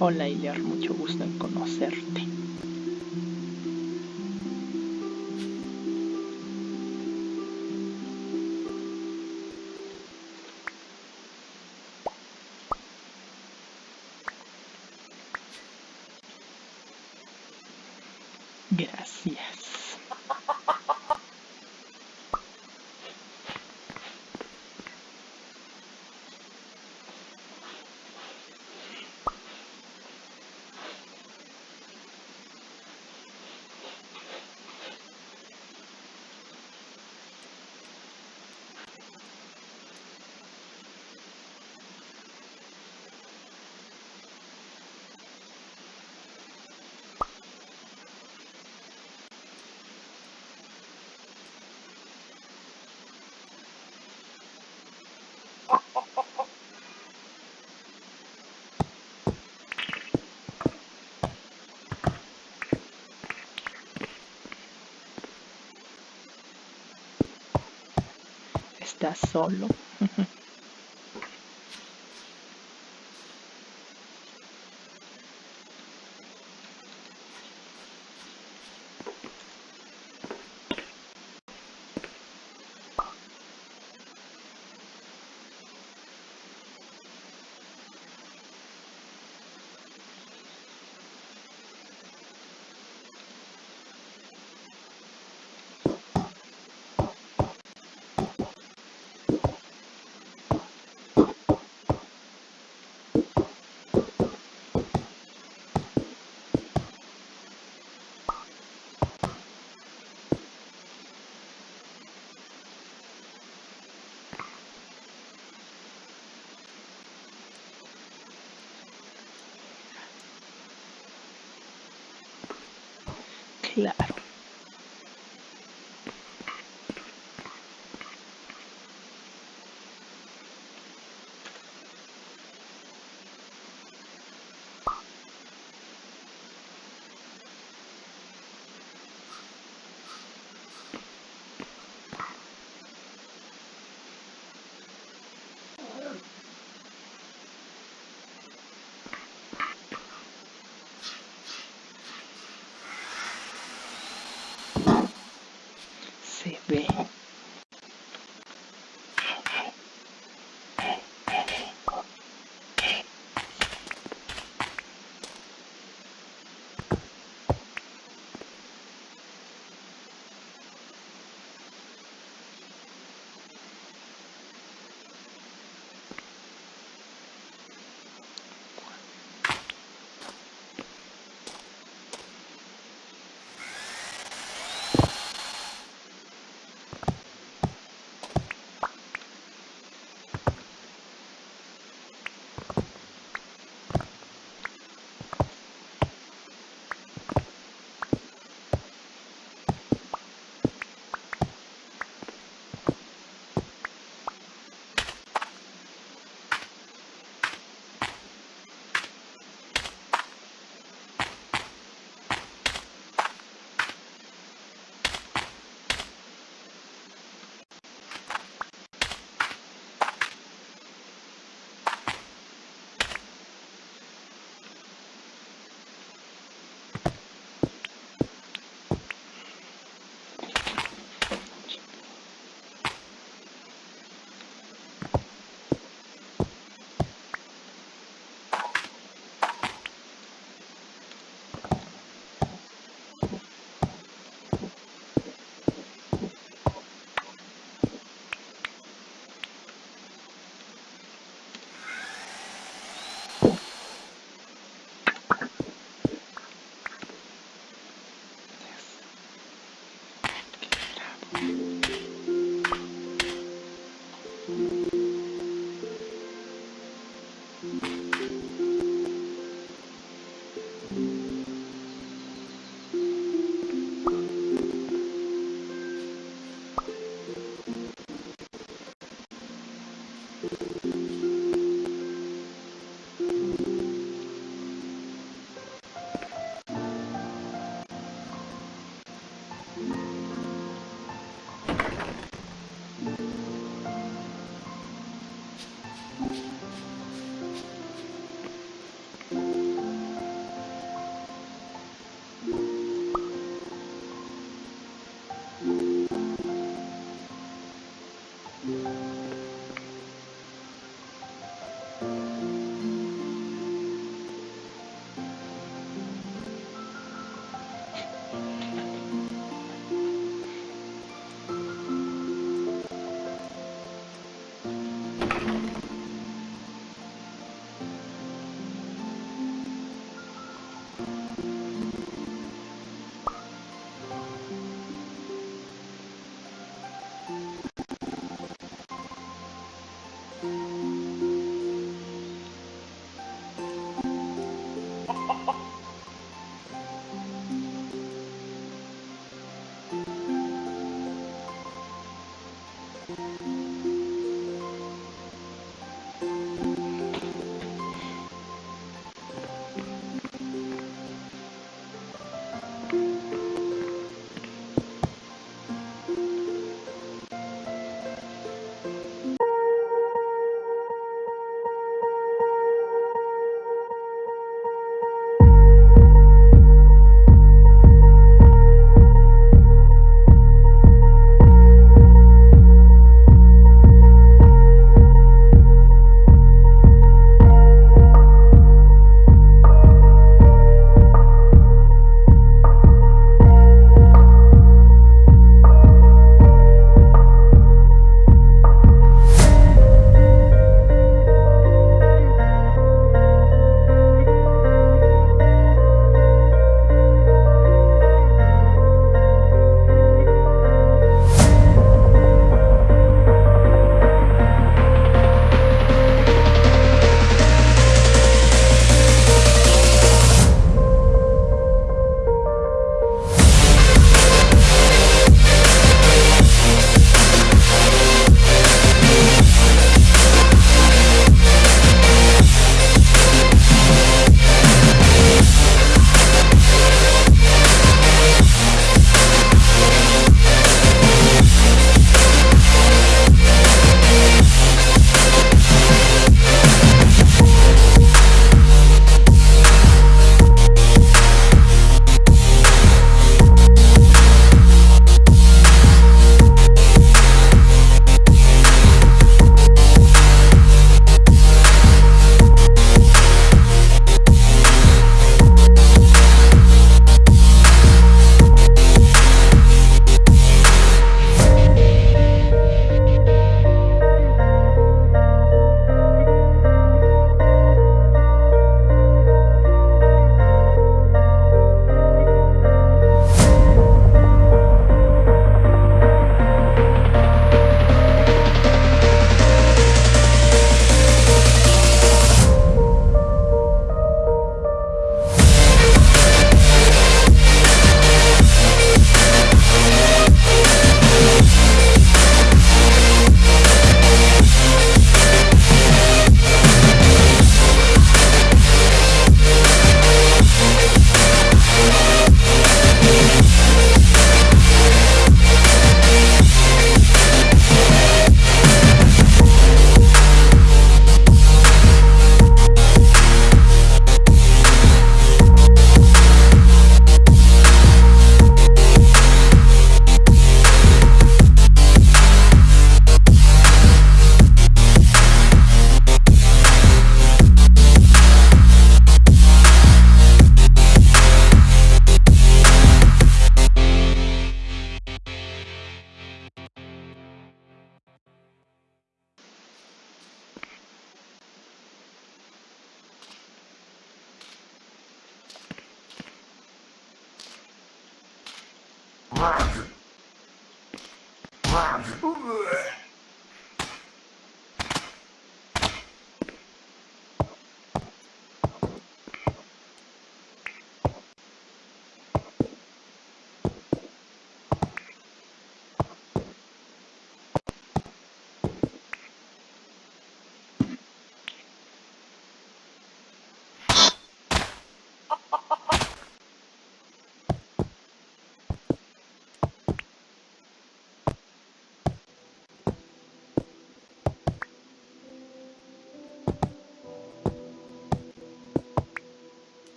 Hola Ilear, mucho gusto en conocerte. da solo. left.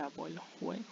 Se trabó el juego.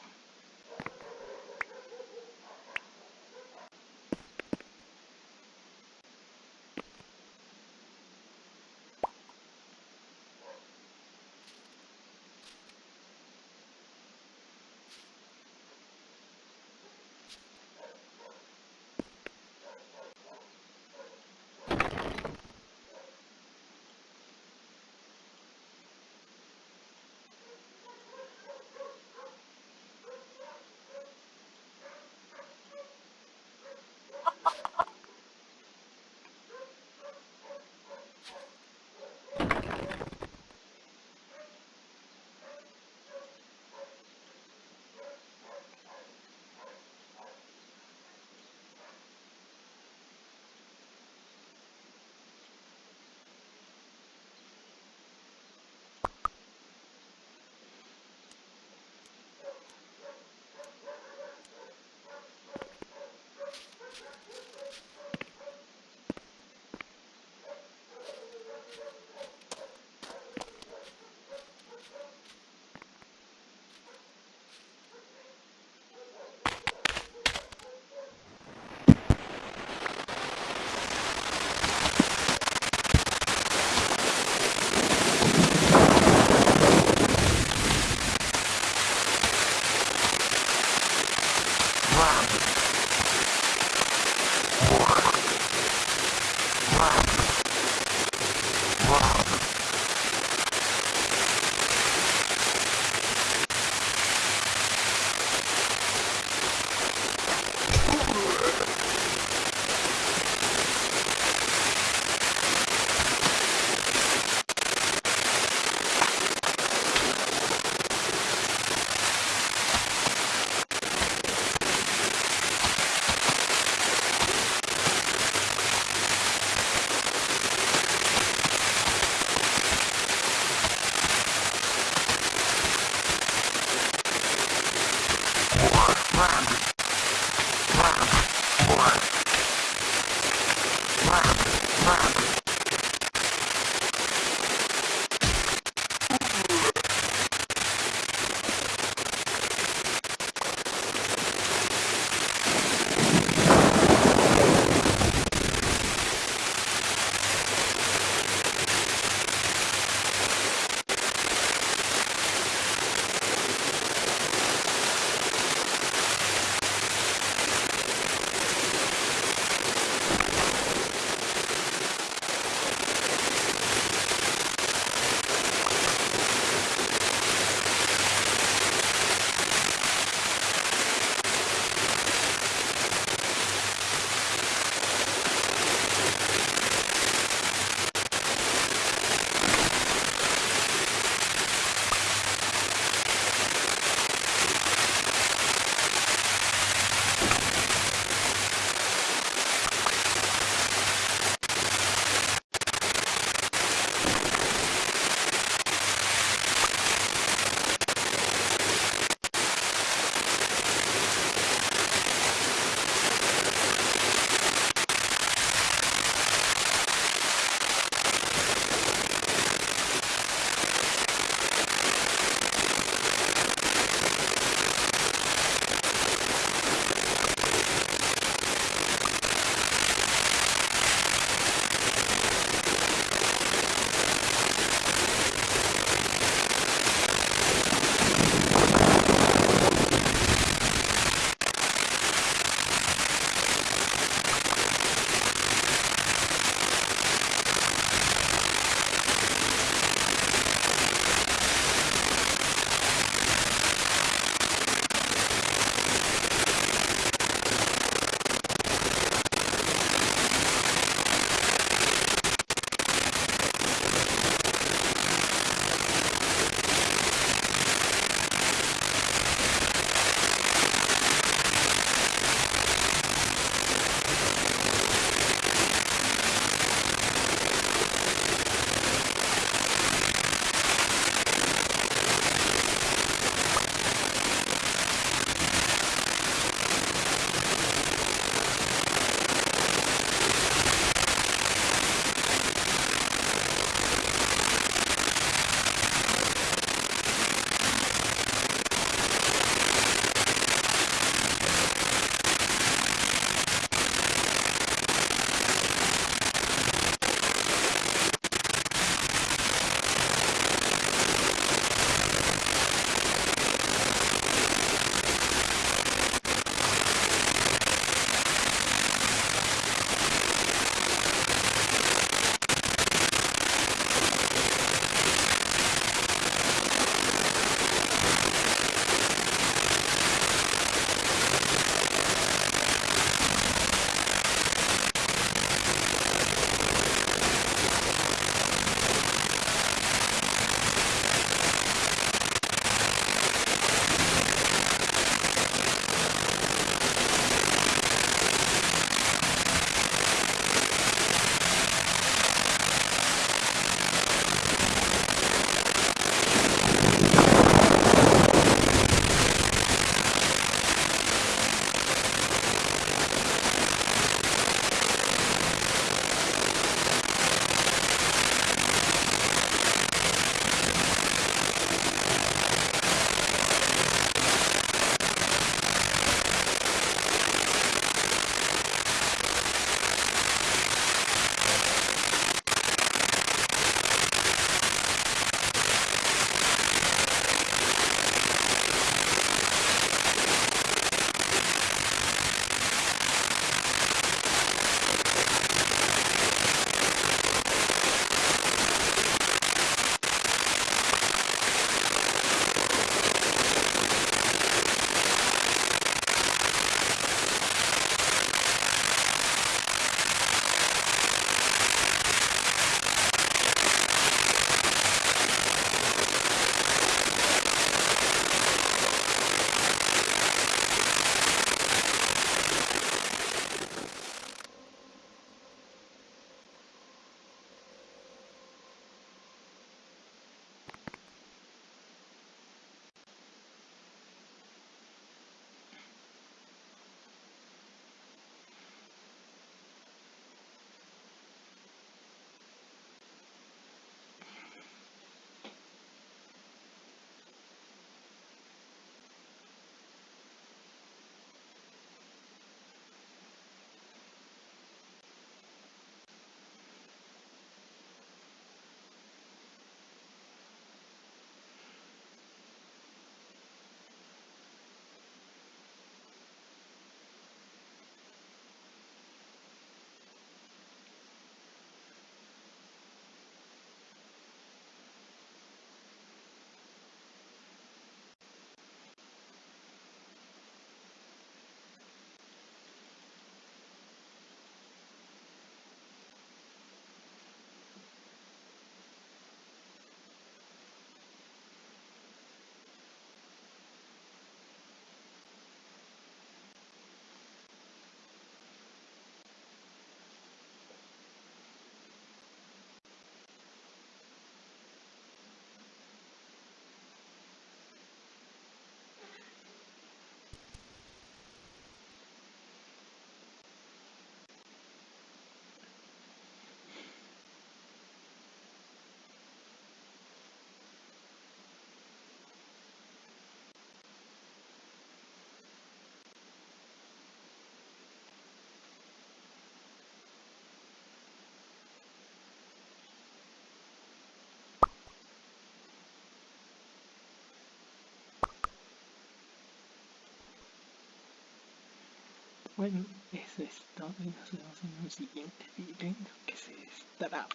Bueno, eso es todo y nos vemos en un siguiente video que se destraba.